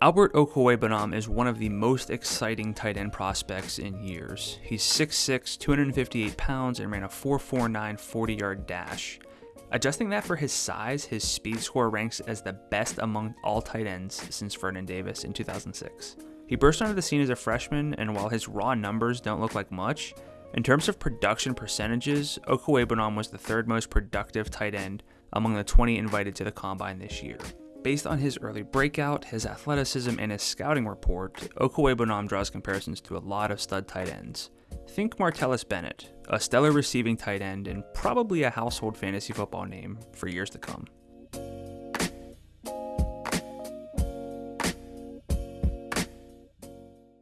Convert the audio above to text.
Albert Okwuegbunam is one of the most exciting tight end prospects in years. He's 6'6, 258 pounds, and ran a 4.49 40 yard dash. Adjusting that for his size, his speed score ranks as the best among all tight ends since Vernon Davis in 2006. He burst onto the scene as a freshman, and while his raw numbers don't look like much, in terms of production percentages, Okwuegbunam was the third most productive tight end among the 20 invited to the combine this year. Based on his early breakout, his athleticism, and his scouting report, Okwuegbunam draws comparisons to a lot of stud tight ends. Think Martellus Bennett, a stellar receiving tight end and probably a household fantasy football name for years to come.